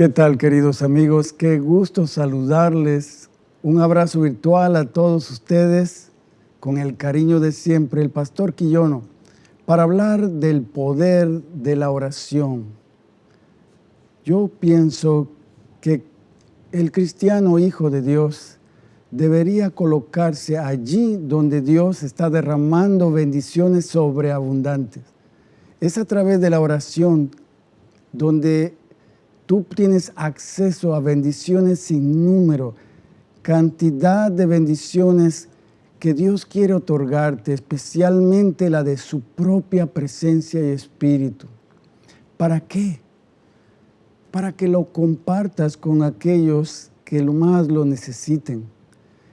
¿Qué tal, queridos amigos? Qué gusto saludarles. Un abrazo virtual a todos ustedes con el cariño de siempre, el pastor Quillono, para hablar del poder de la oración. Yo pienso que el cristiano hijo de Dios debería colocarse allí donde Dios está derramando bendiciones sobreabundantes. Es a través de la oración donde tú tienes acceso a bendiciones sin número, cantidad de bendiciones que Dios quiere otorgarte, especialmente la de su propia presencia y espíritu. ¿Para qué? Para que lo compartas con aquellos que lo más lo necesiten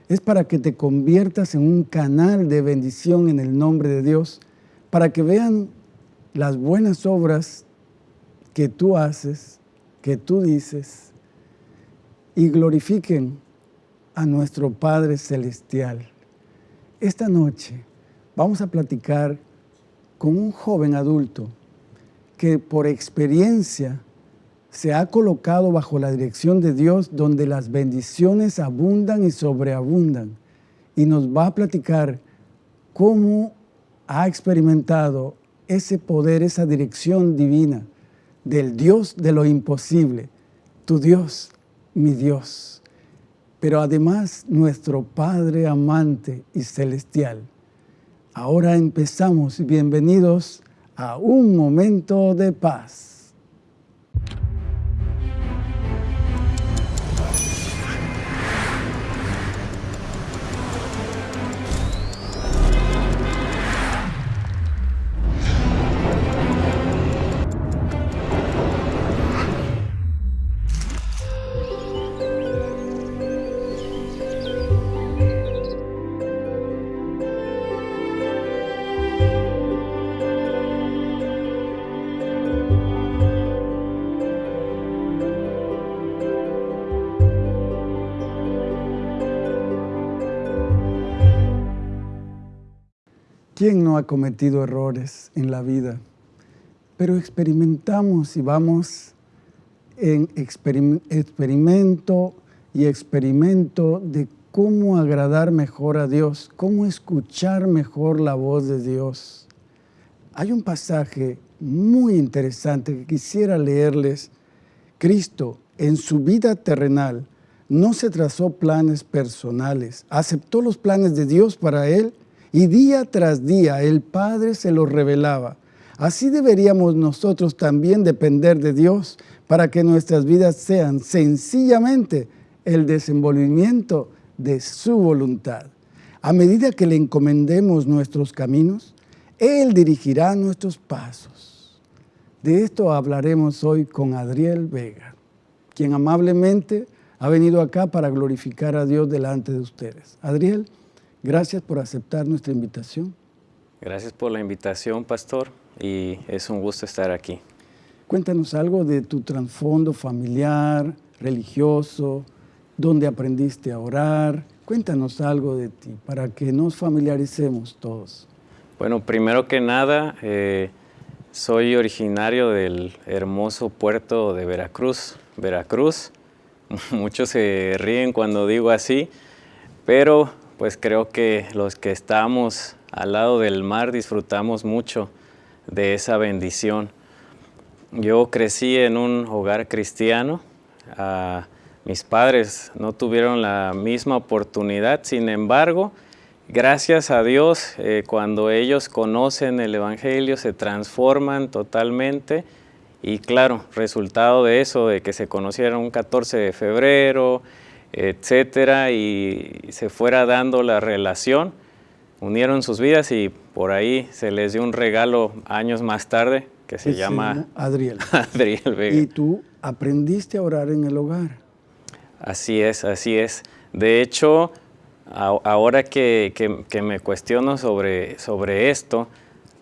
es para que te conviertas en un canal de bendición en el nombre de Dios, para que vean las buenas obras que tú haces, que tú dices, y glorifiquen a nuestro Padre Celestial. Esta noche vamos a platicar con un joven adulto que por experiencia se ha colocado bajo la dirección de Dios donde las bendiciones abundan y sobreabundan. Y nos va a platicar cómo ha experimentado ese poder, esa dirección divina del Dios de lo imposible, tu Dios, mi Dios. Pero además nuestro Padre amante y celestial. Ahora empezamos, bienvenidos a un momento de paz. Ha cometido errores en la vida? Pero experimentamos y vamos en experimento y experimento de cómo agradar mejor a Dios, cómo escuchar mejor la voz de Dios. Hay un pasaje muy interesante que quisiera leerles. Cristo, en su vida terrenal, no se trazó planes personales, aceptó los planes de Dios para él y día tras día el Padre se lo revelaba. Así deberíamos nosotros también depender de Dios para que nuestras vidas sean sencillamente el desenvolvimiento de su voluntad. A medida que le encomendemos nuestros caminos, Él dirigirá nuestros pasos. De esto hablaremos hoy con Adriel Vega, quien amablemente ha venido acá para glorificar a Dios delante de ustedes. Adriel, Gracias por aceptar nuestra invitación. Gracias por la invitación, pastor, y es un gusto estar aquí. Cuéntanos algo de tu trasfondo familiar, religioso, dónde aprendiste a orar. Cuéntanos algo de ti para que nos familiaricemos todos. Bueno, primero que nada, eh, soy originario del hermoso puerto de Veracruz, Veracruz. Muchos se ríen cuando digo así, pero pues creo que los que estamos al lado del mar disfrutamos mucho de esa bendición. Yo crecí en un hogar cristiano, ah, mis padres no tuvieron la misma oportunidad, sin embargo, gracias a Dios, eh, cuando ellos conocen el Evangelio se transforman totalmente. Y claro, resultado de eso, de que se conocieron un 14 de febrero, etcétera, y se fuera dando la relación, unieron sus vidas y por ahí se les dio un regalo años más tarde que se llama Adriel. Adriel Vega. Y tú aprendiste a orar en el hogar. Así es, así es. De hecho, ahora que, que, me cuestiono sobre, sobre esto,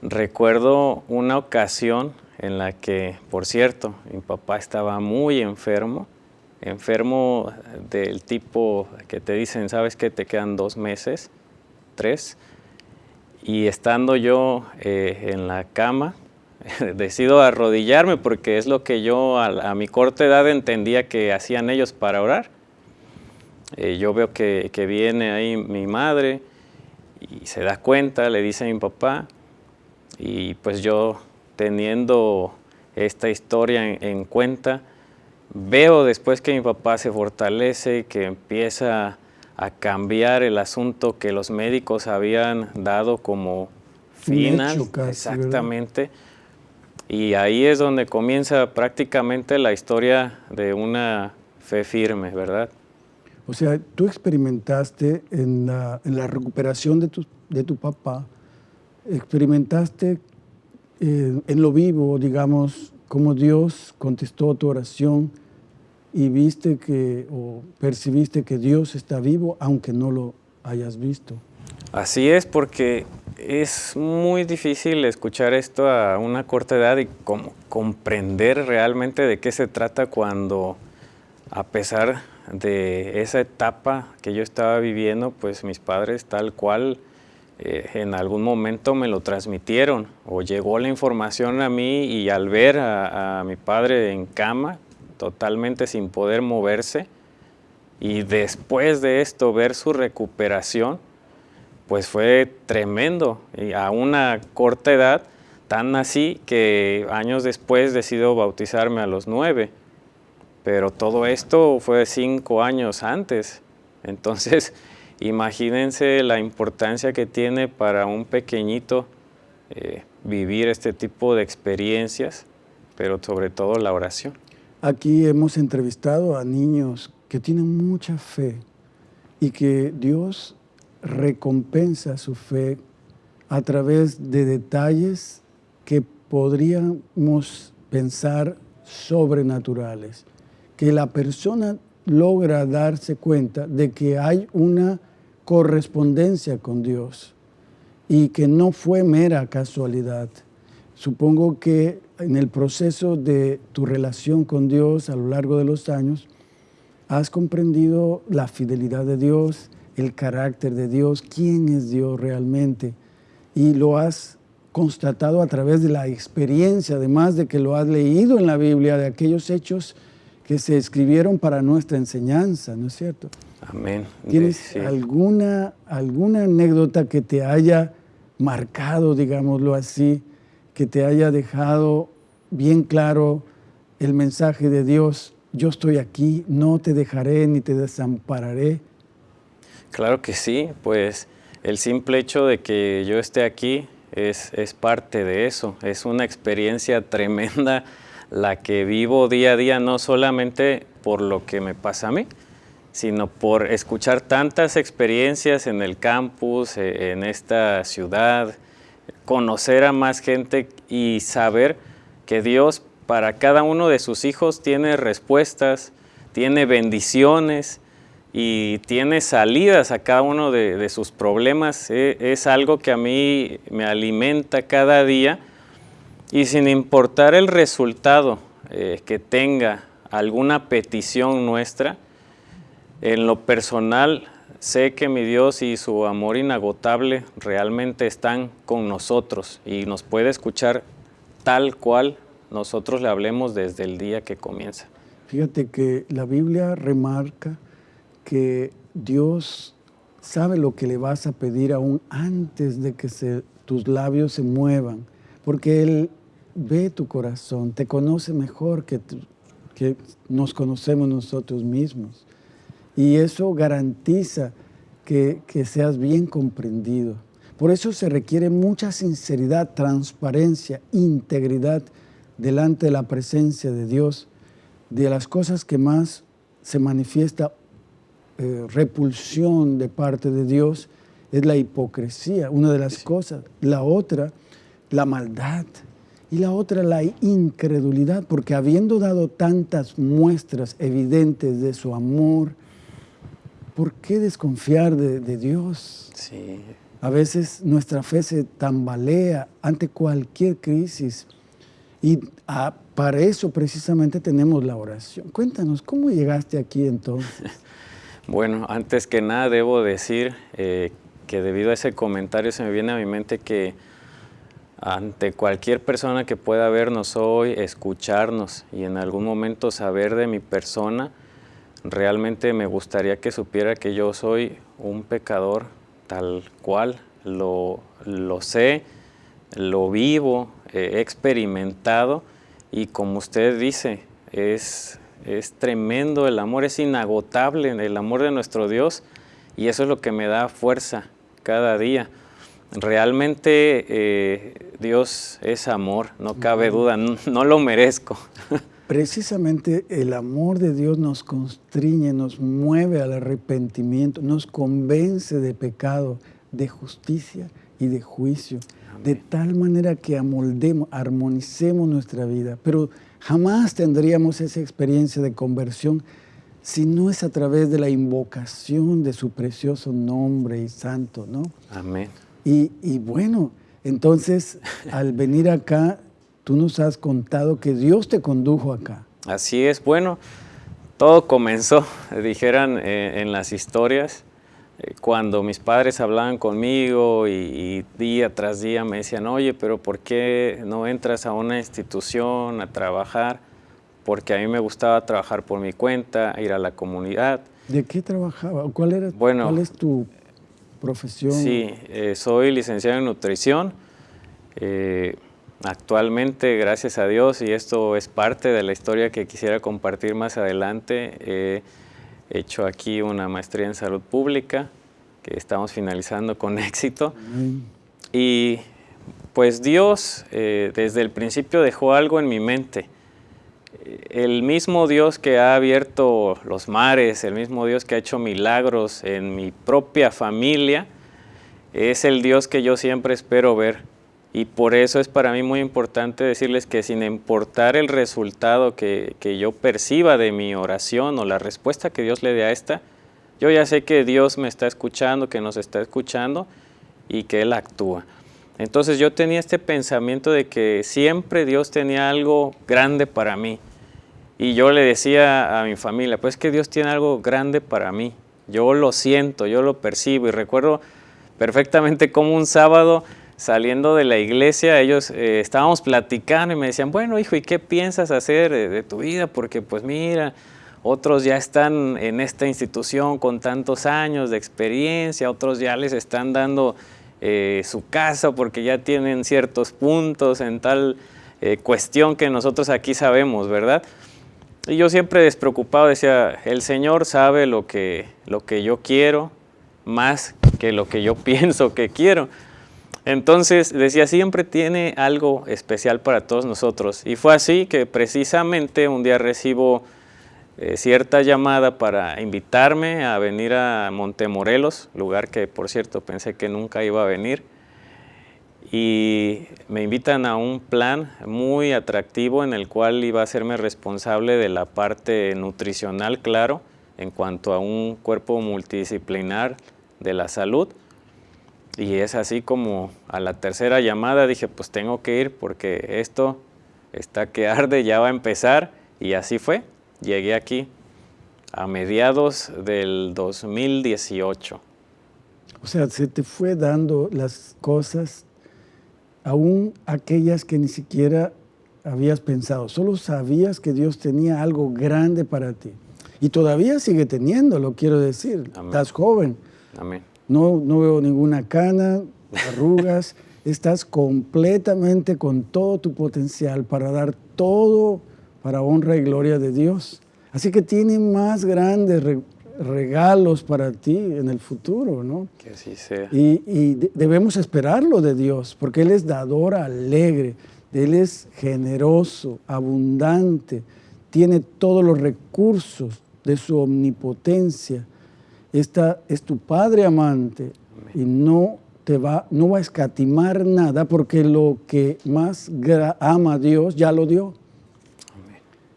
recuerdo una ocasión en la que, por cierto, mi papá estaba muy enfermo enfermo del tipo que te dicen, sabes que te quedan dos meses, tres, y estando yo eh, en la cama, decido arrodillarme porque es lo que yo a, mi corta edad entendía que hacían ellos para orar. Eh, yo veo que, viene ahí mi madre y se da cuenta, le dice a mi papá, y pues yo teniendo esta historia en, cuenta, veo después que mi papá se fortalece, que empieza a cambiar el asunto que los médicos habían dado como final. exactamente. Y ahí es donde comienza prácticamente la historia de una fe firme, ¿verdad? O sea, tú experimentaste en la, recuperación de tu, de tu, papá, experimentaste eh, en lo vivo, digamos, cómo Dios contestó tu oración y viste que, o percibiste que Dios está vivo, aunque no lo hayas visto. Así es, porque es muy difícil escuchar esto a una corta edad y como comprender realmente de qué se trata cuando a pesar de esa etapa que yo estaba viviendo, pues mis padres tal cual eh, en algún momento me lo transmitieron o llegó la información a mí y al ver a mi padre en cama, totalmente sin poder moverse, y después de esto ver su recuperación, pues fue tremendo y a una corta edad, tan así que años después decido bautizarme a los nueve. Pero todo esto fue cinco años antes. Entonces, imagínense la importancia que tiene para un pequeñito eh, vivir este tipo de experiencias, pero sobre todo la oración. Aquí hemos entrevistado a niños que tienen mucha fe y que Dios recompensa su fe a través de detalles que podríamos pensar sobrenaturales, que la persona logra darse cuenta de que hay una correspondencia con Dios y que no fue mera casualidad. Supongo que en el proceso de tu relación con Dios a lo largo de los años, has comprendido la fidelidad de Dios, el carácter de Dios, quién es Dios realmente. Y lo has constatado a través de la experiencia, además de que lo has leído en la Biblia, de aquellos hechos que se escribieron para nuestra enseñanza, ¿no es cierto? Amén. ¿Tienes alguna, alguna anécdota que te haya marcado, digámoslo así, que te haya dejado bien claro el mensaje de Dios? Yo estoy aquí, no te dejaré ni te desampararé. Claro que sí, pues el simple hecho de que yo esté aquí es, parte de eso, es una experiencia tremenda la que vivo día a día, no solamente por lo que me pasa a mí, sino por escuchar tantas experiencias en el campus, e, en esta ciudad, conocer a más gente y saber que Dios para cada uno de sus hijos tiene respuestas, tiene bendiciones, y tiene salidas a cada uno de, sus problemas. E, es algo que a mí me alimenta cada día y sin importar el resultado eh, que tenga alguna petición nuestra, en lo personal sé que mi Dios y su amor inagotable realmente están con nosotros y nos puede escuchar tal cual nosotros le hablemos desde el día que comienza. Fíjate que la Biblia remarca que Dios sabe lo que le vas a pedir aún antes de que tus labios se muevan, porque Él ve tu corazón, te conoce mejor que, que nos conocemos nosotros mismos. Y eso garantiza que, que seas bien comprendido. Por eso se requiere mucha sinceridad, transparencia, integridad delante de la presencia de Dios. De las cosas que más se manifiesta eh, repulsión de parte de Dios es la hipocresía, una de las cosas. La otra, la maldad. Y la otra, la incredulidad, porque habiendo dado tantas muestras evidentes de su amor, ¿por qué desconfiar de, Dios? Sí. A veces nuestra fe se tambalea ante cualquier crisis y para eso precisamente tenemos la oración. Cuéntanos, ¿cómo llegaste aquí entonces? Bueno, antes que nada debo decir eh, que debido a ese comentario se me viene a mi mente que ante cualquier persona que pueda vernos hoy, escucharnos y en algún momento saber de mi persona, realmente me gustaría que supiera que yo soy un pecador tal cual, lo, lo sé, lo vivo, he experimentado y como usted dice, es, es tremendo el amor, es inagotable el amor de nuestro Dios y eso es lo que me da fuerza cada día. Realmente eh, Dios es amor, no cabe duda, no, lo merezco. Precisamente el amor de Dios nos constriñe, nos mueve al arrepentimiento, nos convence de pecado, de justicia y de juicio, de tal manera que amoldemos, armonicemos nuestra vida. Pero jamás tendríamos esa experiencia de conversión si no es a través de la invocación de su precioso nombre y santo, ¿no? Amén. Y, bueno, entonces al venir acá, tú nos has contado que Dios te condujo acá. Así es, bueno, todo comenzó, dijeran eh, en las historias, eh, cuando mis padres hablaban conmigo y, día tras día me decían, oye, pero ¿por qué no entras a una institución a trabajar? Porque a mí me gustaba trabajar por mi cuenta, ir a la comunidad. ¿De qué trabajaba? ¿Cuál, era, bueno, ¿cuál es tu profesión? Sí, eh, soy licenciado en nutrición. Eh, actualmente, gracias a Dios, y esto es parte de la historia que quisiera compartir más adelante, he hecho aquí una maestría en salud pública que estamos finalizando con éxito. Y pues Dios eh, desde el principio dejó algo en mi mente el mismo Dios que ha abierto los mares, el mismo Dios que ha hecho milagros en mi propia familia, es el Dios que yo siempre espero ver. Y por eso es para mí muy importante decirles que sin importar el resultado que, yo perciba de mi oración o la respuesta que Dios le dé a esta, yo ya sé que Dios me está escuchando, que nos está escuchando y que Él actúa. Entonces yo tenía este pensamiento de que siempre Dios tenía algo grande para mí. Y yo le decía a mi familia, pues que Dios tiene algo grande para mí. Yo lo siento, yo lo percibo y recuerdo perfectamente como un sábado saliendo de la iglesia, ellos eh, estábamos platicando y me decían, bueno hijo, ¿y qué piensas hacer de, tu vida? Porque pues mira, otros ya están en esta institución con tantos años de experiencia, otros ya les están dando eh, su casa porque ya tienen ciertos puntos en tal eh, cuestión que nosotros aquí sabemos, ¿verdad? Y yo siempre despreocupado decía, el Señor sabe lo que, lo que yo quiero más que lo que yo pienso que quiero. Entonces decía, siempre tiene algo especial para todos nosotros. Y fue así que precisamente un día recibo eh, cierta llamada para invitarme a venir a Montemorelos, lugar que por cierto pensé que nunca iba a venir y me invitan a un plan muy atractivo en el cual iba a hacerme responsable de la parte nutricional, claro, en cuanto a un cuerpo multidisciplinar de la salud. Y es así como a la tercera llamada dije, pues tengo que ir porque esto está que arde, ya va a empezar. Y así fue. Llegué aquí a mediados del 2018. O sea, se te fue dando las cosas aún aquellas que ni siquiera habías pensado. Solo sabías que Dios tenía algo grande para ti. Y todavía sigue teniéndolo, quiero decir. Estás joven. Amén. No, no veo ninguna cana, arrugas. Estás completamente con todo tu potencial para dar todo para honra y gloria de Dios. Así que tiene más grandes regalos para ti en el futuro, ¿no? Que así sea. Y, debemos esperarlo de Dios, porque Él es dador alegre, Él es generoso, abundante, tiene todos los recursos de su omnipotencia. Esta es tu Padre amante y no te va, no va a escatimar nada porque lo que más ama a Dios ya lo dio.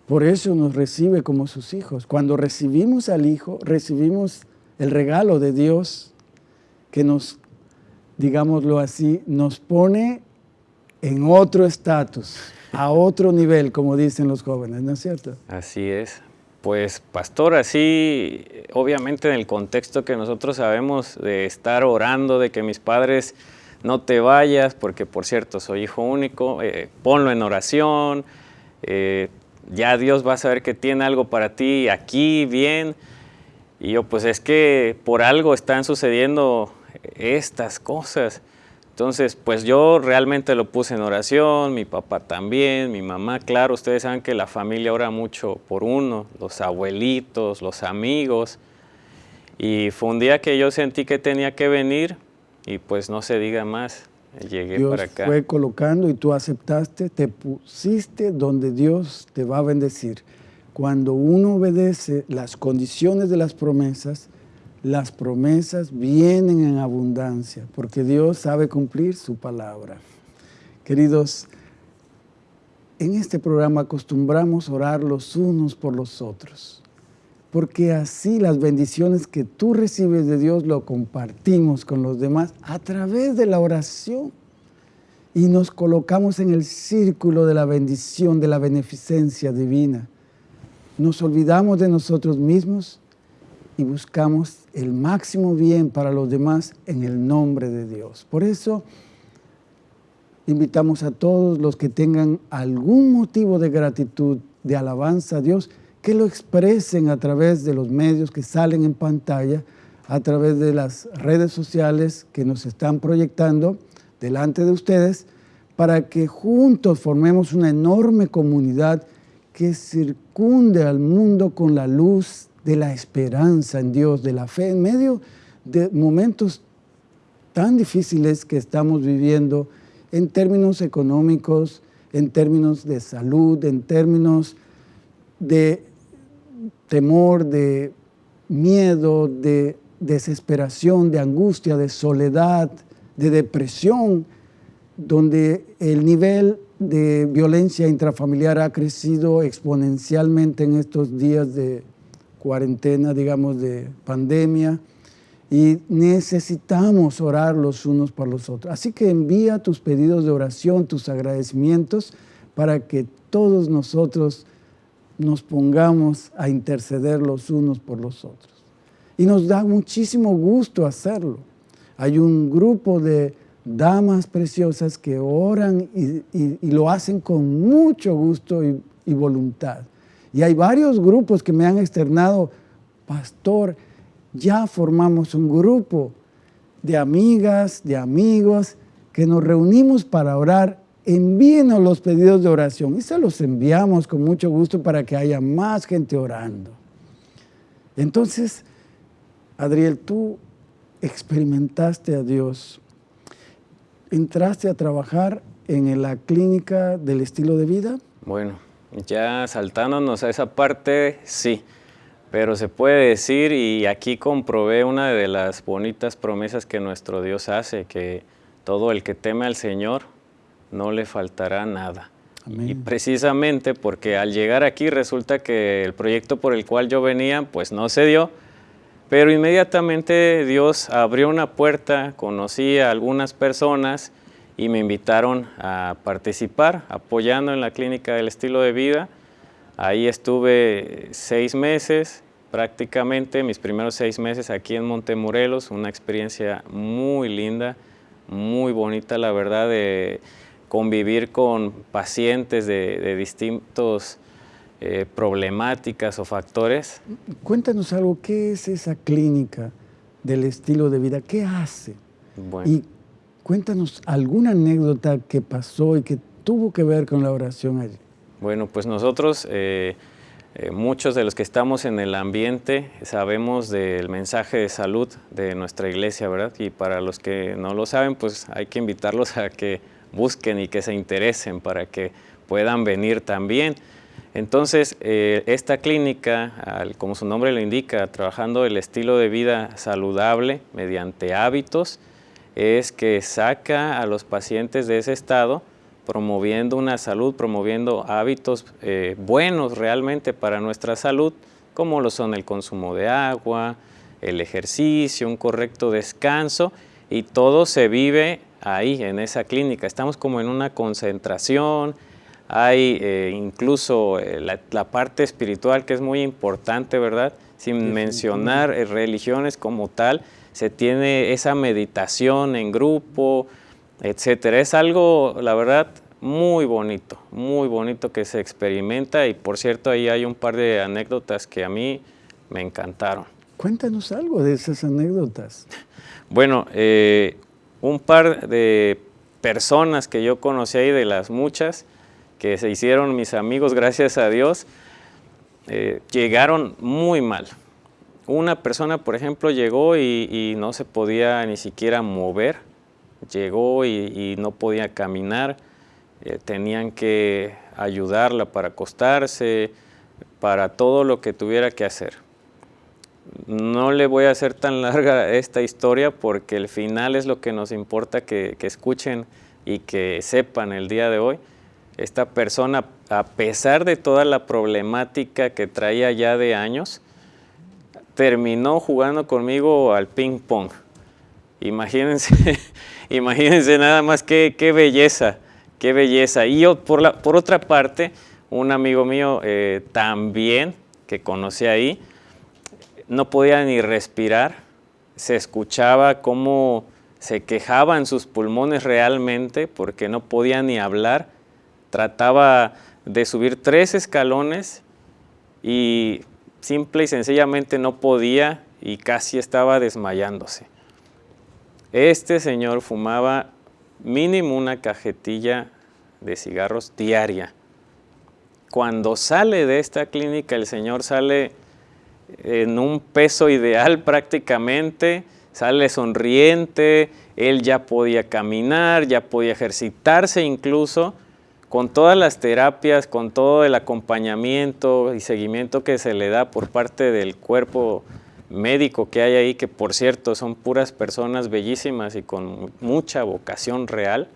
Por eso nos recibe como sus hijos. Cuando recibimos al Hijo, recibimos el regalo de Dios que nos, digámoslo así, nos pone en otro estatus, a otro nivel, como dicen los jóvenes, ¿no es cierto? Así es. Pues, pastor, así, obviamente en el contexto que nosotros sabemos de estar orando, de que mis padres no te vayas, porque por cierto, soy hijo único, eh, ponlo en oración, eh, ya Dios va a saber que tiene algo para ti aquí, bien. Y yo, pues es que por algo están sucediendo estas cosas. Entonces, pues yo realmente lo puse en oración, mi papá también, mi mamá, claro, ustedes saben que la familia ora mucho por uno, los abuelitos, los amigos. Y fue un día que yo sentí que tenía que venir y pues no se diga más, llegué Dios para acá. fue colocando y tú aceptaste, te pusiste donde Dios te va a bendecir. Cuando uno obedece las condiciones de las promesas, las promesas vienen en abundancia, porque Dios sabe cumplir su palabra. Queridos, en este programa acostumbramos orar los unos por los otros, porque así las bendiciones que tú recibes de Dios lo compartimos con los demás a través de la oración y nos colocamos en el círculo de la bendición, de la beneficencia divina. Nos olvidamos de nosotros mismos y buscamos el máximo bien para los demás en el nombre de Dios. Por eso invitamos a todos los que tengan algún motivo de gratitud, de alabanza a Dios, que lo expresen a través de los medios que salen en pantalla, a través de las redes sociales que nos están proyectando delante de ustedes, para que juntos formemos una enorme comunidad que circunde al mundo con la luz de la esperanza en Dios, de la fe, en medio de momentos tan difíciles que estamos viviendo en términos económicos, en términos de salud, en términos de temor, de miedo, de desesperación, de angustia, de soledad, de depresión, donde el nivel de violencia intrafamiliar ha crecido exponencialmente en estos días de cuarentena, digamos, de pandemia, y necesitamos orar los unos por los otros. Así que envía tus pedidos de oración, tus agradecimientos, para que todos nosotros nos pongamos a interceder los unos por los otros. Y nos da muchísimo gusto hacerlo. Hay un grupo de damas preciosas que oran y, lo hacen con mucho gusto y, voluntad. Y hay varios grupos que me han externado, pastor, ya formamos un grupo de amigas, de amigos, que nos reunimos para orar, envíenos los pedidos de oración y se los enviamos con mucho gusto para que haya más gente orando. Entonces, Adriel, tú experimentaste a Dios, entraste a trabajar en la clínica del estilo de vida. Bueno, ya saltándonos a esa parte, sí, pero se puede decir, y aquí comprobé una de las bonitas promesas que nuestro Dios hace, que todo el que teme al Señor no le faltará nada. Y precisamente porque al llegar aquí resulta que el proyecto por el cual yo venía, pues no se dio, pero inmediatamente Dios abrió una puerta, conocí a algunas personas y me invitaron a participar apoyando en la clínica del estilo de vida. Ahí estuve seis meses prácticamente, mis primeros seis meses aquí en Montemorelos, una experiencia muy linda, muy bonita la verdad de convivir con pacientes de, de distintos eh, problemáticas o factores. Cuéntanos algo, ¿qué es esa clínica del estilo de vida? ¿Qué hace? Bueno. Cuéntanos alguna anécdota que pasó y que tuvo que ver con la oración allí. Bueno, pues nosotros, eh, eh, muchos de los que estamos en el ambiente, sabemos del mensaje de salud de nuestra iglesia, ¿verdad? Y para los que no lo saben, pues hay que invitarlos a que busquen y que se interesen para que puedan venir también. Entonces, eh, esta clínica, como su nombre lo indica, trabajando el estilo de vida saludable mediante hábitos, es que saca a los pacientes de ese estado promoviendo una salud, promoviendo hábitos eh, buenos realmente para nuestra salud, como lo son el consumo de agua, el ejercicio, un correcto descanso, y todo se vive ahí, en esa clínica. Estamos como en una concentración, hay eh, incluso eh, la, parte espiritual que es muy importante, ¿verdad? Sin mencionar religiones como tal, se tiene esa meditación en grupo, etcétera. Es algo, la verdad, muy bonito, muy bonito que se experimenta y por cierto ahí hay un par de anécdotas que a mí me encantaron. Cuéntanos algo de esas anécdotas. Bueno, eh, un par de personas que yo conocí ahí, de las muchas, que se hicieron mis amigos, gracias a Dios, eh, llegaron muy mal. Una persona, por ejemplo, llegó y, no se podía ni siquiera mover, llegó y, no podía caminar, eh, tenían que ayudarla para acostarse, para todo lo que tuviera que hacer. No le voy a hacer tan larga esta historia porque el final es lo que nos importa que, que escuchen y que sepan el día de hoy esta persona, a pesar de toda la problemática que traía ya de años, terminó jugando conmigo al ping pong. Imagínense, imagínense nada más qué, qué, belleza, qué belleza. Y yo, por, la, por otra parte, un amigo mío eh, también, que conocí ahí, no podía ni respirar, se escuchaba cómo se quejaban sus pulmones realmente porque no podía ni hablar Trataba de subir tres escalones y simple y sencillamente no podía y casi estaba desmayándose. Este señor fumaba mínimo una cajetilla de cigarros diaria. Cuando sale de esta clínica, el señor sale en un peso ideal prácticamente, sale sonriente, él ya podía caminar, ya podía ejercitarse incluso, con todas las terapias, con todo el acompañamiento y seguimiento que se le da por parte del cuerpo médico que hay ahí, que por cierto son puras personas bellísimas y con mucha vocación real,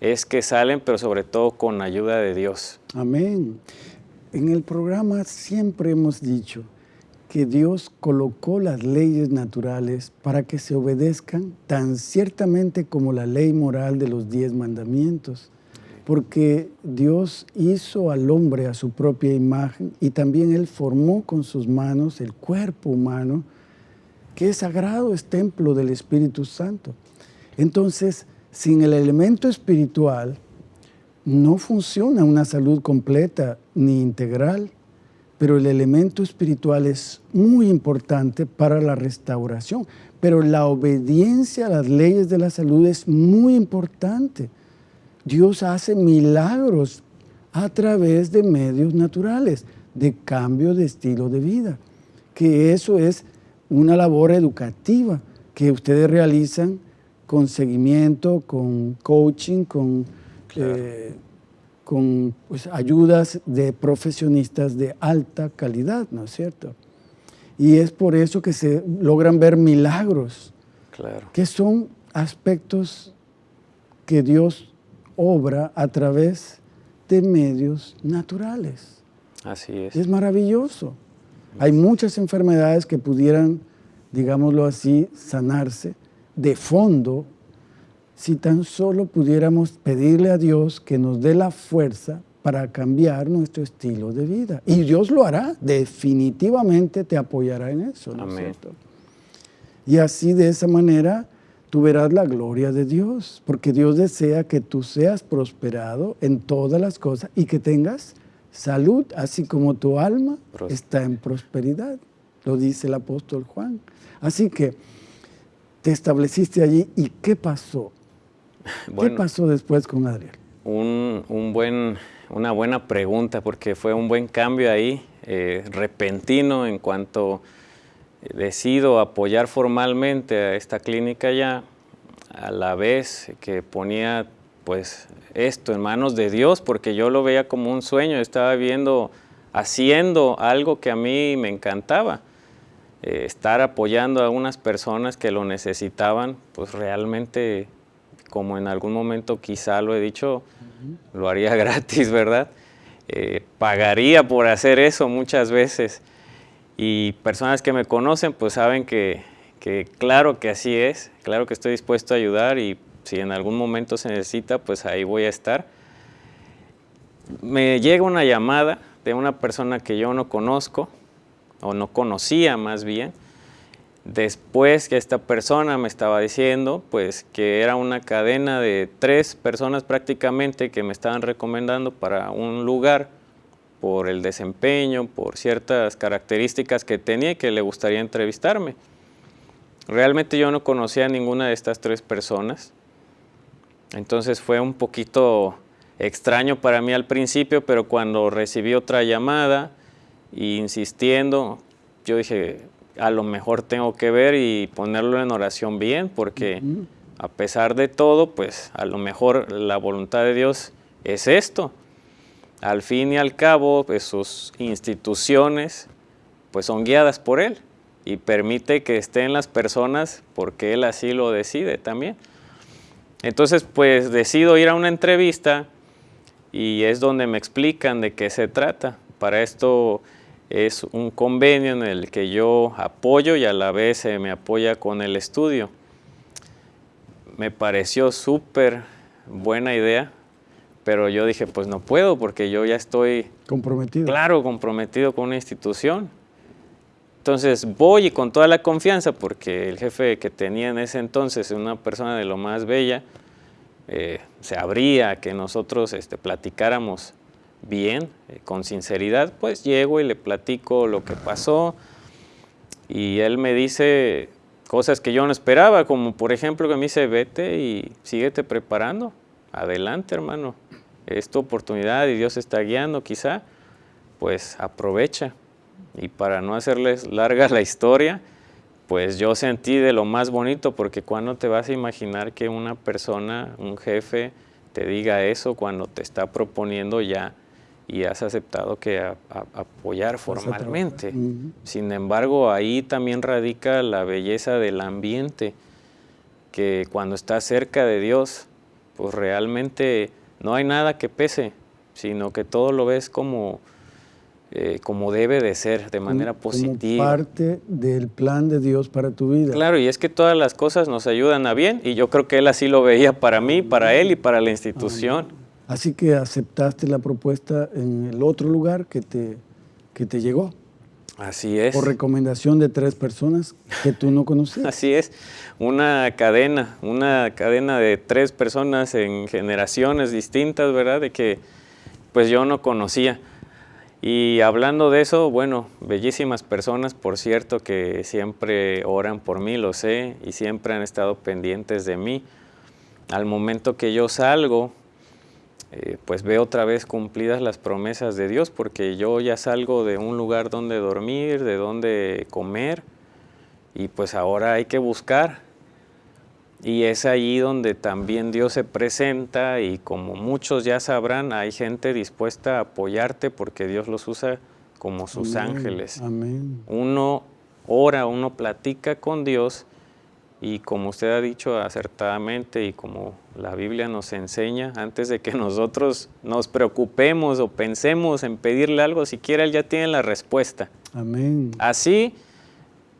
es que salen, pero sobre todo con ayuda de Dios. Amén. En el programa siempre hemos dicho que Dios colocó las leyes naturales para que se obedezcan tan ciertamente como la ley moral de los diez mandamientos porque Dios hizo al hombre a su propia imagen y también Él formó con sus manos el cuerpo humano, que es sagrado, es templo del Espíritu Santo. Entonces, sin el elemento espiritual, no funciona una salud completa ni integral, pero el elemento espiritual es muy importante para la restauración. Pero la obediencia a las leyes de la salud es muy importante. Dios hace milagros a través de medios naturales, de cambio de estilo de vida, que eso es una labor educativa que ustedes realizan con seguimiento, con coaching, con, eh, con pues, ayudas de profesionistas de alta calidad, ¿no es cierto? Y es por eso que se logran ver milagros, que son aspectos que Dios obra a través de medios naturales. Así es. Es maravilloso. Hay muchas enfermedades que pudieran, digámoslo así, sanarse de fondo si tan solo pudiéramos pedirle a Dios que nos dé la fuerza para cambiar nuestro estilo de vida. Y Dios lo hará, definitivamente te apoyará en eso. ¿no Amén. Y así de esa manera tú verás la gloria de Dios, porque Dios desea que tú seas prosperado en todas las cosas y que tengas salud, así como tu alma está en prosperidad, lo dice el apóstol Juan. Así que te estableciste allí y ¿qué pasó? ¿Qué pasó después con Adriel? Un, buen, una buena pregunta, porque fue un buen cambio ahí, eh, repentino en cuanto decido apoyar formalmente a esta clínica ya, a la vez que ponía pues esto en manos de Dios, porque yo lo veía como un sueño, estaba viendo, haciendo algo que a mí me encantaba. Eh, estar apoyando a unas personas que lo necesitaban, pues realmente, como en algún momento quizá lo he dicho, lo haría gratis, ¿verdad? Eh, pagaría por hacer eso muchas veces y personas que me conocen pues saben que, claro que así es, claro que estoy dispuesto a ayudar y si en algún momento se necesita pues ahí voy a estar. Me llega una llamada de una persona que yo no conozco o no conocía más bien Después que esta persona me estaba diciendo, pues que era una cadena de tres personas prácticamente que me estaban recomendando para un lugar por el desempeño, por ciertas características que tenía y que le gustaría entrevistarme. Realmente yo no conocía a ninguna de estas tres personas, entonces fue un poquito extraño para mí al principio, pero cuando recibí otra llamada, insistiendo, yo dije, a lo mejor tengo que ver y ponerlo en oración bien, porque a pesar de todo, pues a lo mejor la voluntad de Dios es esto. Al fin y al cabo, pues, sus instituciones pues son guiadas por Él y permite que estén las personas porque Él así lo decide también. Entonces, pues decido ir a una entrevista y es donde me explican de qué se trata. Para esto es un convenio en el que yo apoyo y a la vez se me apoya con el estudio. Me pareció súper buena idea, pero yo dije, pues no puedo porque yo ya estoy... Comprometido. Claro, comprometido con una institución. Entonces voy y con toda la confianza, porque el jefe que tenía en ese entonces, una persona de lo más bella, eh, se abría que nosotros este, platicáramos bien, eh, con sinceridad, pues llego y le platico lo que pasó. Y él me dice cosas que yo no esperaba, como por ejemplo que me dice, vete y síguete preparando, adelante hermano, es tu oportunidad y Dios está guiando quizá, pues aprovecha. Y para no hacerles larga la historia, pues yo sentí de lo más bonito, porque cuando te vas a imaginar que una persona, un jefe, te diga eso cuando te está proponiendo ya y has aceptado que apoyar formalmente. Sin embargo, ahí también radica la belleza del ambiente, que cuando estás cerca de Dios, pues realmente no hay nada que pese, sino que todo lo ves como, eh, como debe de ser, de manera positiva. Como parte del plan de Dios para tu vida. Claro, y es que todas las cosas nos ayudan a bien, y yo creo que Él así lo veía para mí, para Él y para la institución. Así que aceptaste la propuesta en el otro lugar que te, que te llegó. Así es. Por recomendación de tres personas que tú no conocías. Así es, una cadena, una cadena de tres personas en generaciones distintas, ¿verdad? De que pues yo no conocía. Y hablando de eso, bueno, bellísimas personas, por cierto, que siempre oran por mí, lo sé, y siempre han estado pendientes de mí. Al momento que yo salgo, eh, pues veo otra vez cumplidas las promesas de Dios, porque yo ya salgo de un lugar donde dormir, de donde comer, y pues ahora hay que buscar. Y es allí donde también Dios se presenta y como muchos ya sabrán, hay gente dispuesta a apoyarte porque Dios los usa como sus ángeles. Amén. Uno ora, uno platica con Dios y como usted ha dicho acertadamente y como la Biblia nos enseña, antes de que nosotros nos preocupemos o pensemos en pedirle algo, siquiera Él ya tiene la respuesta. Amén. Así,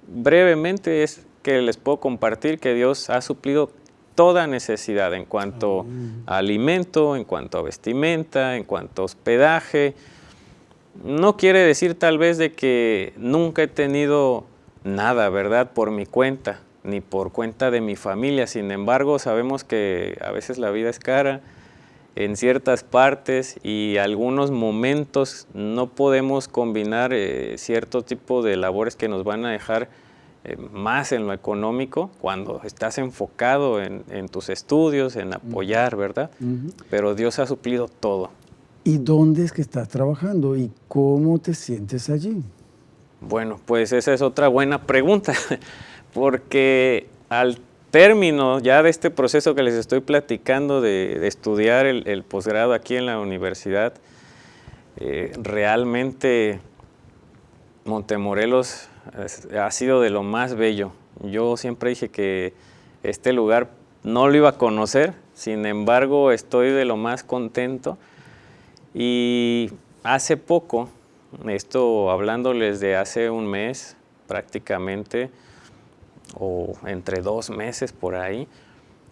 brevemente es que les puedo compartir que Dios ha suplido toda necesidad en cuanto a alimento, en cuanto a vestimenta, en cuanto a hospedaje. No quiere decir tal vez de que nunca he tenido nada, ¿verdad? Por mi cuenta ni por cuenta de mi familia. Sin embargo, sabemos que a veces la vida es cara en ciertas partes y algunos momentos no podemos combinar eh, cierto tipo de labores que nos van a dejar eh, más en lo económico cuando estás enfocado en, tus estudios, en apoyar, ¿verdad? Pero Dios ha suplido todo. ¿Y dónde es que estás trabajando y cómo te sientes allí? Bueno, pues esa es otra buena pregunta. porque al término ya de este proceso que les estoy platicando de, estudiar el, posgrado aquí en la universidad, eh, realmente Montemorelos ha sido de lo más bello. Yo siempre dije que este lugar no lo iba a conocer, sin embargo estoy de lo más contento y hace poco, esto hablándoles de hace un mes prácticamente, o entre dos meses por ahí,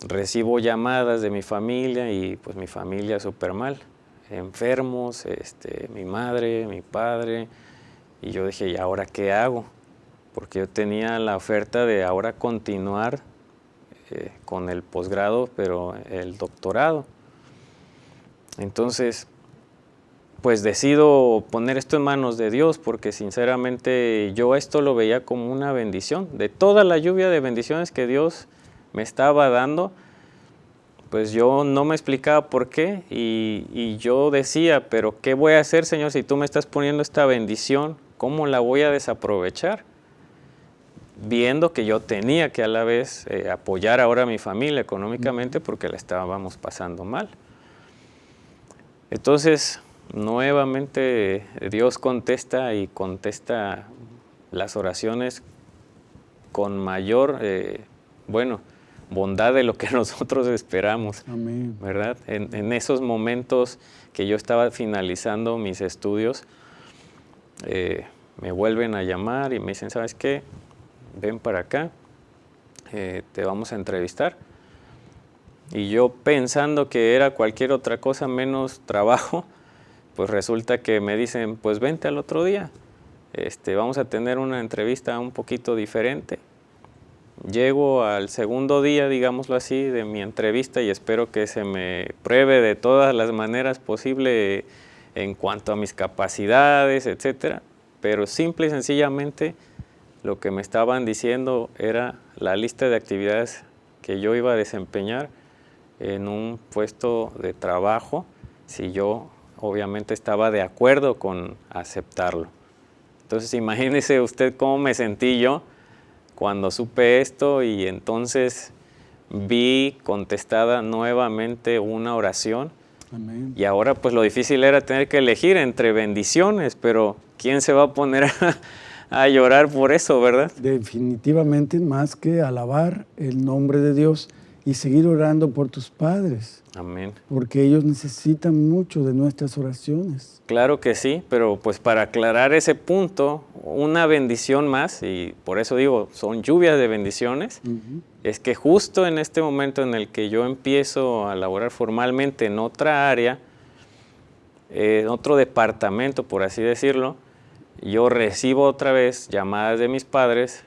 recibo llamadas de mi familia y pues mi familia súper mal, enfermos, este, mi madre, mi padre, y yo dije, ¿y ahora qué hago? porque yo tenía la oferta de ahora continuar eh, con el posgrado, pero el doctorado. Entonces, pues decido poner esto en manos de Dios porque sinceramente yo esto lo veía como una bendición. De toda la lluvia de bendiciones que Dios me estaba dando, pues yo no me explicaba por qué y, y, yo decía, pero ¿qué voy a hacer Señor si tú me estás poniendo esta bendición? ¿Cómo la voy a desaprovechar? Viendo que yo tenía que a la vez eh, apoyar ahora a mi familia económicamente porque la estábamos pasando mal. Entonces, nuevamente Dios contesta y contesta las oraciones con mayor, eh, bueno, bondad de lo que nosotros esperamos, Amén. ¿verdad? En, en, esos momentos que yo estaba finalizando mis estudios, eh, me vuelven a llamar y me dicen, ¿sabes qué? Ven para acá, eh, te vamos a entrevistar. Y yo pensando que era cualquier otra cosa menos trabajo, pues resulta que me dicen, pues vente al otro día, este, vamos a tener una entrevista un poquito diferente. Llego al segundo día, digámoslo así, de mi entrevista y espero que se me pruebe de todas las maneras posibles en cuanto a mis capacidades, etcétera. Pero simple y sencillamente lo que me estaban diciendo era la lista de actividades que yo iba a desempeñar en un puesto de trabajo si yo obviamente estaba de acuerdo con aceptarlo. Entonces imagínese usted cómo me sentí yo cuando supe esto y entonces vi contestada nuevamente una oración. Amén. Y ahora pues lo difícil era tener que elegir entre bendiciones, pero ¿quién se va a poner a, a llorar por eso, verdad? Definitivamente más que alabar el nombre de Dios y seguir orando por tus padres. Amén. Porque ellos necesitan mucho de nuestras oraciones. Claro que sí, pero pues para aclarar ese punto, una bendición más, y por eso digo, son lluvias de bendiciones, uh -huh. es que justo en este momento en el que yo empiezo a laborar formalmente en otra área, eh, en otro departamento, por así decirlo, yo recibo otra vez llamadas de mis padres,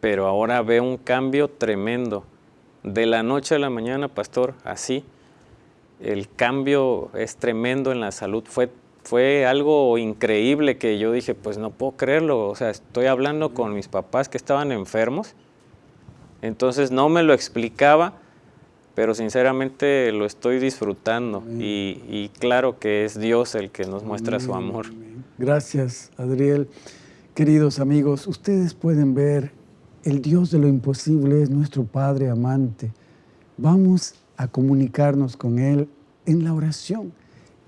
pero ahora veo un cambio tremendo. De la noche a la mañana, pastor, así, el cambio es tremendo en la salud. Fue, fue algo increíble que yo dije, pues no puedo creerlo. O sea, estoy hablando con mis papás que estaban enfermos. Entonces no me lo explicaba, pero sinceramente lo estoy disfrutando. Y, y, claro que es Dios el que nos muestra su amor. Gracias, Adriel. Queridos amigos, ustedes pueden ver, el Dios de lo imposible es nuestro Padre amante. Vamos a comunicarnos con Él en la oración.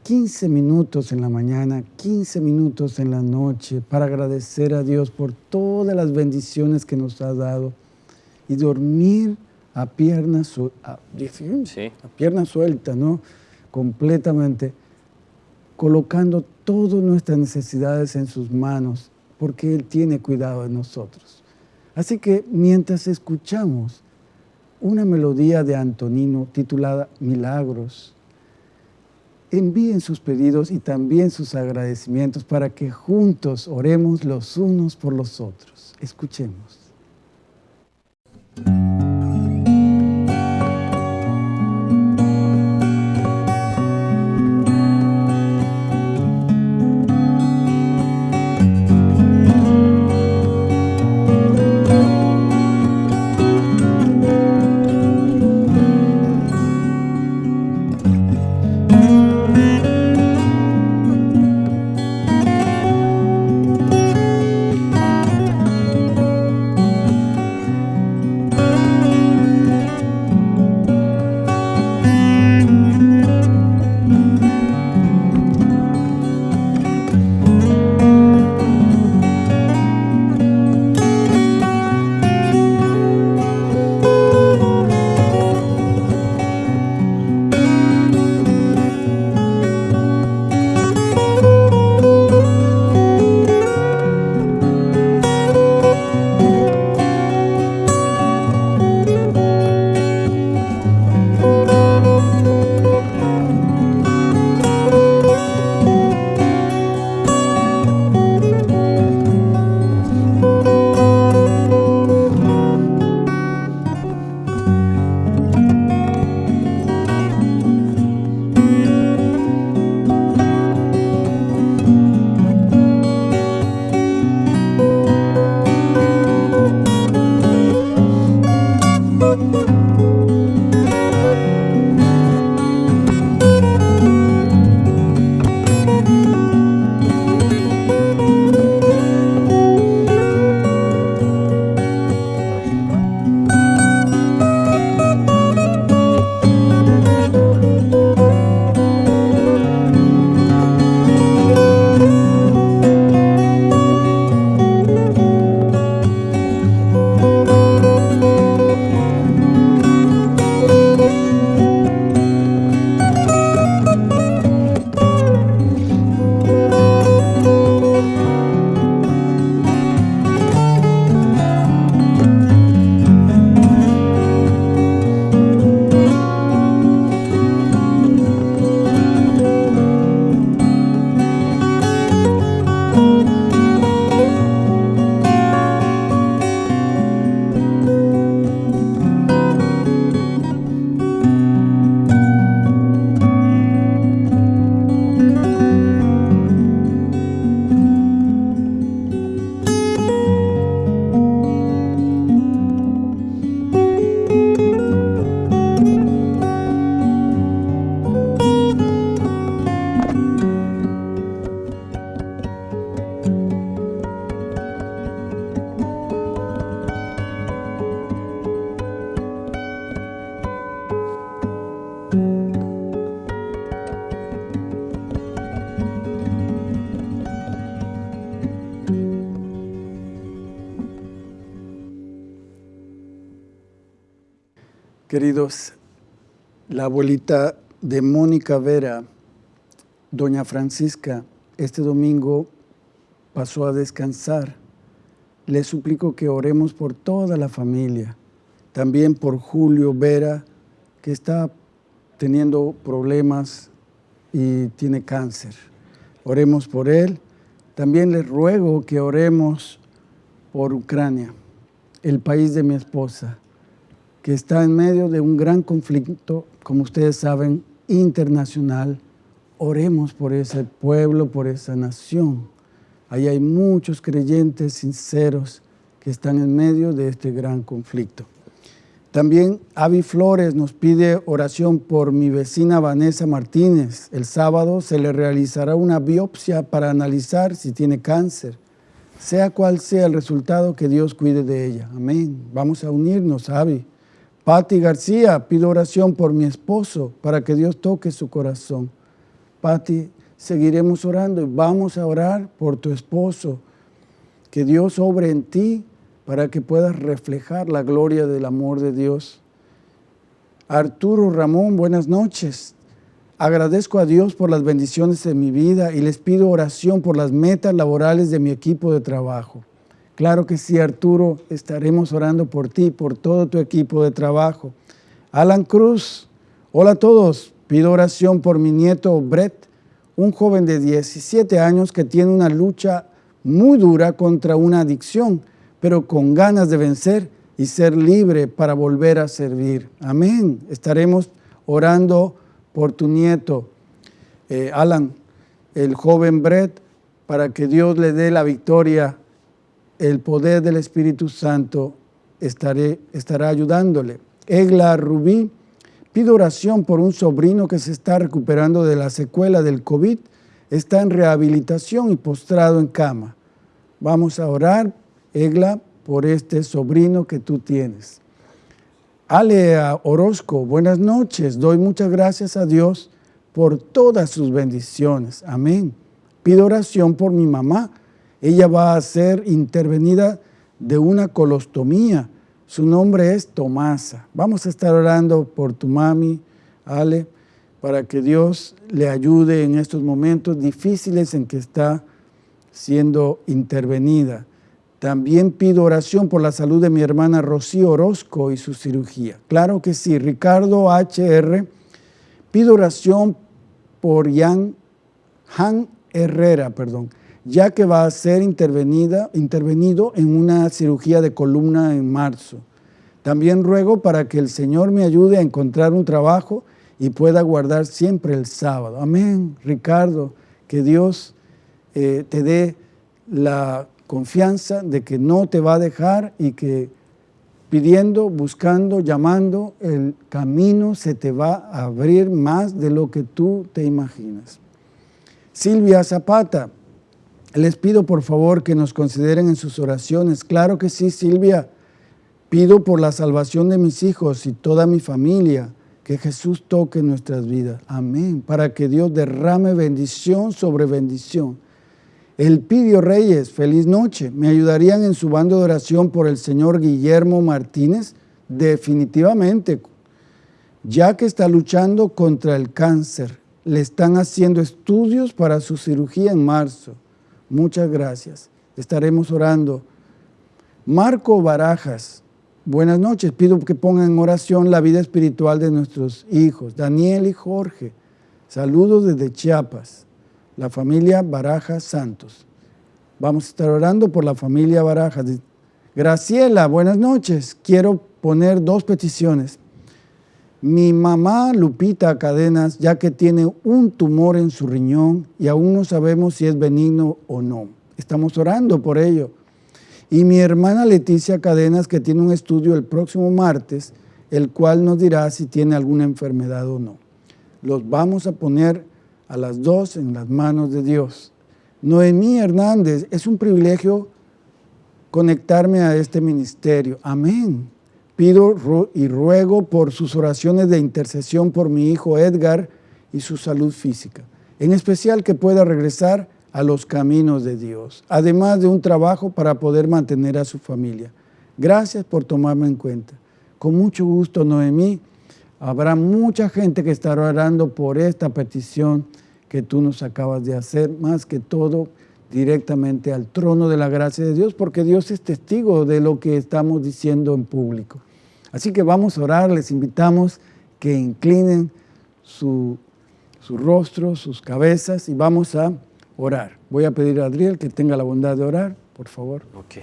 15 minutos en la mañana, 15 minutos en la noche para agradecer a Dios por todas las bendiciones que nos ha dado y dormir a pierna, su a, Sí. a pierna suelta, ¿no? Completamente, colocando todas nuestras necesidades en sus manos, porque Él tiene cuidado de nosotros. Así que mientras escuchamos una melodía de Antonino titulada Milagros, envíen sus pedidos y también sus agradecimientos para que juntos oremos los unos por los otros. Escuchemos. La abuelita de Mónica Vera, doña Francisca, este domingo pasó a descansar. Le suplico que oremos por toda la familia, también por Julio Vera, que está teniendo problemas y tiene cáncer. Oremos por él. También les ruego que oremos por Ucrania, el país de mi esposa que está en medio de un gran conflicto, como ustedes saben, internacional. Oremos por ese pueblo, por esa nación. Ahí hay muchos creyentes sinceros que están en medio de este gran conflicto. También Avi Flores nos pide oración por mi vecina Vanessa Martínez. El sábado se le realizará una biopsia para analizar si tiene cáncer. Sea cual sea el resultado, que Dios cuide de ella. Amén. Vamos a unirnos, Avi. Patti García, pido oración por mi esposo para que Dios toque su corazón. Patti, seguiremos orando y vamos a orar por tu esposo. Que Dios obre en ti para que puedas reflejar la gloria del amor de Dios. Arturo Ramón, buenas noches. Agradezco a Dios por las bendiciones de mi vida y les pido oración por las metas laborales de mi equipo de trabajo. Claro que sí, Arturo, estaremos orando por ti, por todo tu equipo de trabajo. Alan Cruz, hola a todos, pido oración por mi nieto Brett, un joven de 17 años que tiene una lucha muy dura contra una adicción, pero con ganas de vencer y ser libre para volver a servir. Amén. Estaremos orando por tu nieto, eh, Alan, el joven Brett, para que Dios le dé la victoria el poder del Espíritu Santo estará ayudándole. Egla Rubí, pido oración por un sobrino que se está recuperando de la secuela del COVID, está en rehabilitación y postrado en cama. Vamos a orar, Egla, por este sobrino que tú tienes. Alea Orozco, buenas noches. Doy muchas gracias a Dios por todas sus bendiciones. Amén. Pido oración por mi mamá, ella va a ser intervenida de una colostomía. Su nombre es Tomasa. Vamos a estar orando por tu mami, Ale, para que Dios le ayude en estos momentos difíciles en que está siendo intervenida. También pido oración por la salud de mi hermana Rocío Orozco y su cirugía. Claro que sí, Ricardo HR. Pido oración por Jan, Han Herrera, perdón ya que va a ser intervenida, intervenido en una cirugía de columna en marzo. También ruego para que el Señor me ayude a encontrar un trabajo y pueda guardar siempre el sábado. Amén, Ricardo, que Dios eh, te dé la confianza de que no te va a dejar y que pidiendo, buscando, llamando, el camino se te va a abrir más de lo que tú te imaginas. Silvia Zapata, les pido por favor que nos consideren en sus oraciones. Claro que sí, Silvia. Pido por la salvación de mis hijos y toda mi familia, que Jesús toque nuestras vidas. Amén. Para que Dios derrame bendición sobre bendición. El Pidio Reyes, feliz noche. ¿Me ayudarían en su bando de oración por el señor Guillermo Martínez? Definitivamente. Ya que está luchando contra el cáncer, le están haciendo estudios para su cirugía en marzo. Muchas gracias. Estaremos orando. Marco Barajas, buenas noches. Pido que pongan en oración la vida espiritual de nuestros hijos, Daniel y Jorge. Saludos desde Chiapas, la familia Barajas Santos. Vamos a estar orando por la familia Barajas. Graciela, buenas noches. Quiero poner dos peticiones. Mi mamá Lupita Cadenas, ya que tiene un tumor en su riñón y aún no sabemos si es benigno o no. Estamos orando por ello. Y mi hermana Leticia Cadenas, que tiene un estudio el próximo martes, el cual nos dirá si tiene alguna enfermedad o no. Los vamos a poner a las dos en las manos de Dios. Noemí Hernández, es un privilegio conectarme a este ministerio. Amén. Pido y ruego por sus oraciones de intercesión por mi hijo Edgar y su salud física, en especial que pueda regresar a los caminos de Dios, además de un trabajo para poder mantener a su familia. Gracias por tomarme en cuenta. Con mucho gusto, Noemí. Habrá mucha gente que estará orando por esta petición que tú nos acabas de hacer, más que todo directamente al trono de la gracia de Dios, porque Dios es testigo de lo que estamos diciendo en público. Así que vamos a orar, les invitamos que inclinen su, su rostro, sus cabezas y vamos a orar. Voy a pedir a Adriel que tenga la bondad de orar, por favor. Ok.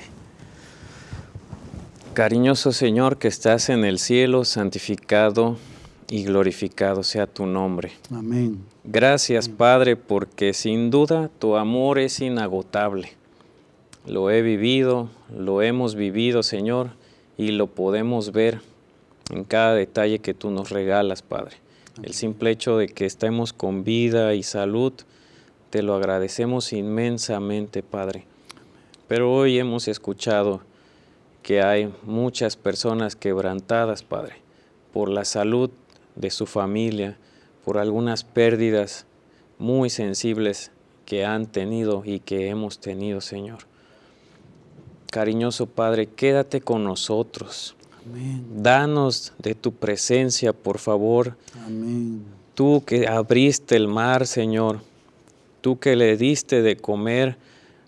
Cariñoso Señor que estás en el cielo, santificado y glorificado sea tu nombre. Amén. Gracias Padre porque sin duda tu amor es inagotable. Lo he vivido, lo hemos vivido Señor y lo podemos ver en cada detalle que tú nos regalas Padre. El simple hecho de que estemos con vida y salud, te lo agradecemos inmensamente Padre. Pero hoy hemos escuchado que hay muchas personas quebrantadas, Padre, por la salud de su familia, por algunas pérdidas muy sensibles que han tenido y que hemos tenido, Señor. Cariñoso Padre, quédate con nosotros. Amén. Danos de tu presencia, por favor. Amén. Tú que abriste el mar, Señor. Tú que le diste de comer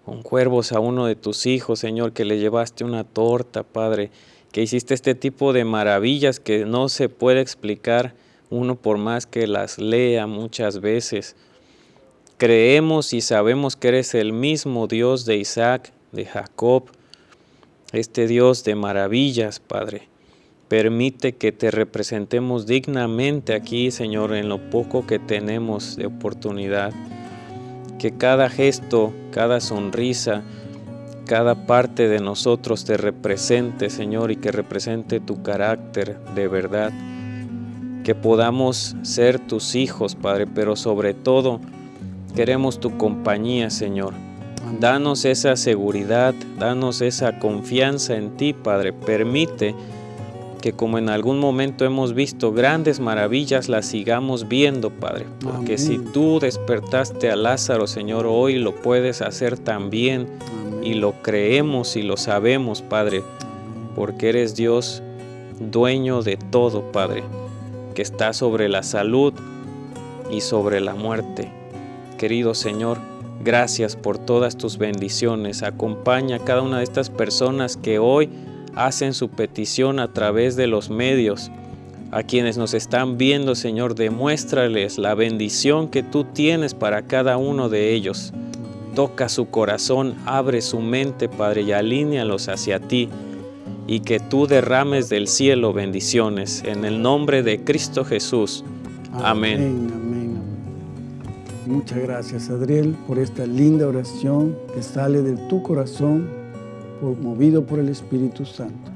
con cuervos a uno de tus hijos, Señor, que le llevaste una torta, Padre, que hiciste este tipo de maravillas que no se puede explicar uno por más que las lea muchas veces. Creemos y sabemos que eres el mismo Dios de Isaac, de Jacob, este Dios de maravillas, Padre. Permite que te representemos dignamente aquí, Señor, en lo poco que tenemos de oportunidad que cada gesto, cada sonrisa, cada parte de nosotros te represente, Señor, y que represente tu carácter de verdad. Que podamos ser tus hijos, Padre, pero sobre todo queremos tu compañía, Señor. Danos esa seguridad, danos esa confianza en ti, Padre. Permite que como en algún momento hemos visto grandes maravillas, las sigamos viendo, Padre. Porque si tú despertaste a Lázaro, Señor, hoy lo puedes hacer también. Y lo creemos y lo sabemos, Padre. Porque eres Dios, dueño de todo, Padre. Que está sobre la salud y sobre la muerte. Querido Señor, gracias por todas tus bendiciones. Acompaña a cada una de estas personas que hoy hacen su petición a través de los medios. A quienes nos están viendo, Señor, demuéstrales la bendición que tú tienes para cada uno de ellos. Toca su corazón, abre su mente, Padre, y alínealos hacia ti. Y que tú derrames del cielo bendiciones. En el nombre de Cristo Jesús. Amén, Muchas gracias, Adriel, por esta linda oración que sale de tu corazón movido por el Espíritu Santo.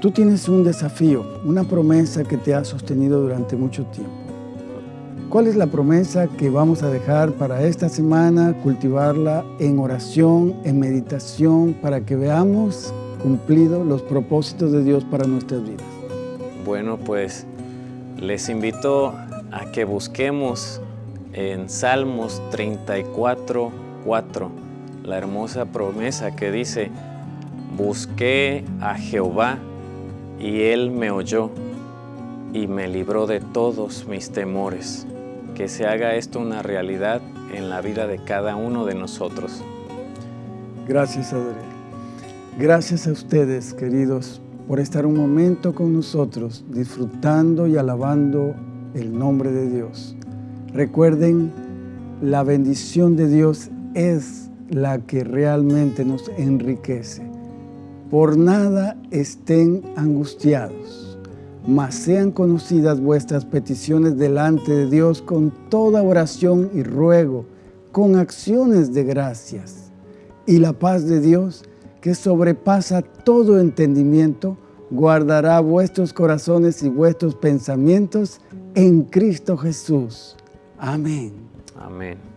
Tú tienes un desafío, una promesa que te ha sostenido durante mucho tiempo. ¿Cuál es la promesa que vamos a dejar para esta semana? Cultivarla en oración, en meditación, para que veamos cumplidos los propósitos de Dios para nuestras vidas. Bueno, pues les invito a que busquemos en Salmos 34, 4 la hermosa promesa que dice, busqué a Jehová y Él me oyó y me libró de todos mis temores. Que se haga esto una realidad en la vida de cada uno de nosotros. Gracias, Adriel. Gracias a ustedes, queridos, por estar un momento con nosotros, disfrutando y alabando el nombre de Dios. Recuerden, la bendición de Dios es la que realmente nos enriquece. Por nada estén angustiados, mas sean conocidas vuestras peticiones delante de Dios con toda oración y ruego, con acciones de gracias. Y la paz de Dios, que sobrepasa todo entendimiento, guardará vuestros corazones y vuestros pensamientos en Cristo Jesús. Amén. Amén.